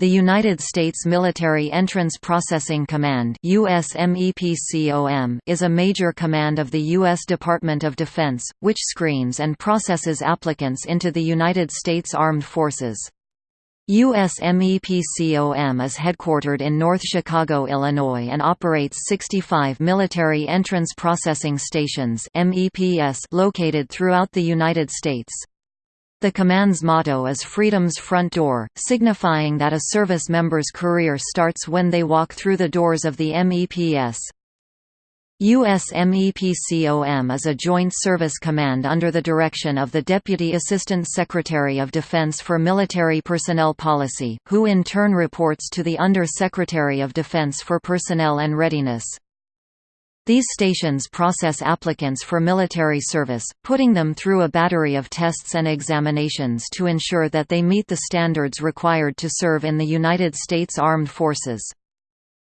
The United States Military Entrance Processing Command is a major command of the U.S. Department of Defense, which screens and processes applicants into the United States Armed Forces. USMEPCOM is headquartered in North Chicago, Illinois and operates 65 military entrance processing stations located throughout the United States. The command's motto is Freedom's Front Door, signifying that a service member's career starts when they walk through the doors of the MEPS. USMEPCOM is a joint service command under the direction of the Deputy Assistant Secretary of Defense for Military Personnel Policy, who in turn reports to the Under-Secretary of Defense for Personnel and Readiness. These stations process applicants for military service, putting them through a battery of tests and examinations to ensure that they meet the standards required to serve in the United States Armed Forces.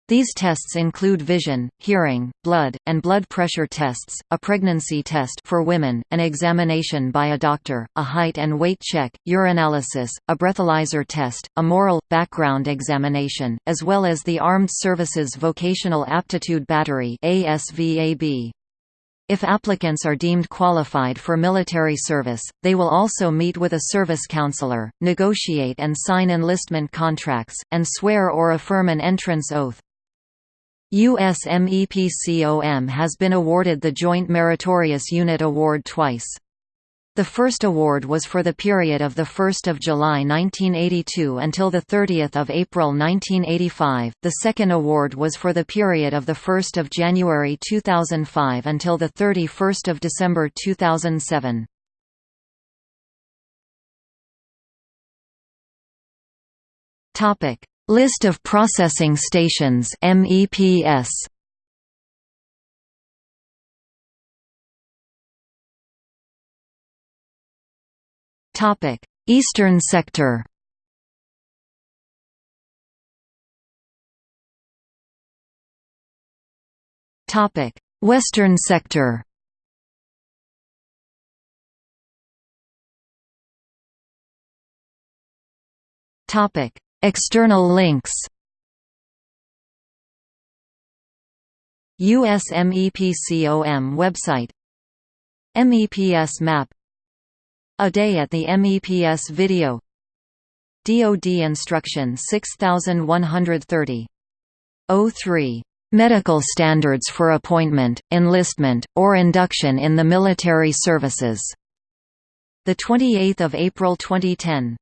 These tests include vision, hearing, blood, and blood pressure tests, a pregnancy test for women, an examination by a doctor, a height and weight check, urinalysis, a breathalyzer test, a moral, background examination, as well as the Armed Services Vocational Aptitude Battery If applicants are deemed qualified for military service, they will also meet with a service counselor, negotiate and sign enlistment contracts, and swear or affirm an entrance oath. USMEPCOM has been awarded the Joint Meritorious Unit Award twice. The first award was for the period of 1 July 1982 until 30 April 1985, the second award was for the period of 1 January 2005 until 31 December 2007. List of processing stations MEPS Topic Eastern sector. Topic Western sector. Topic External links USMEPCOM website MEPS map A Day at the MEPS video DoD Instruction 6130. 03. Medical standards for appointment, enlistment, or induction in the military services. 28 April 2010